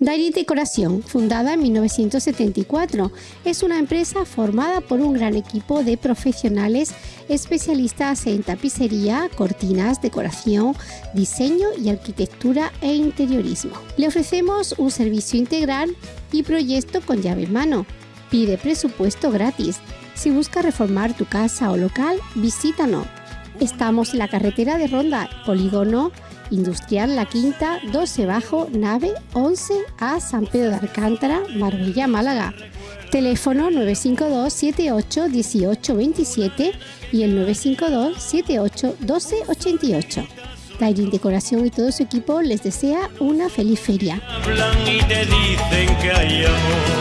Dairy Decoración, fundada en 1974, es una empresa formada por un gran equipo de profesionales especialistas en tapicería, cortinas, decoración, diseño y arquitectura e interiorismo. Le ofrecemos un servicio integral y proyecto con llave en mano. Pide presupuesto gratis. Si busca reformar tu casa o local, visítanos. Estamos en la carretera de Ronda, Polígono Industrial La Quinta, 12 Bajo, nave 11 a San Pedro de Alcántara, Marbella, Málaga. Teléfono 952 78 18 27 y el 952 78 12 88. Dairin Decoración y todo su equipo les desea una feliz feria. Hablan y te dicen que hay amor.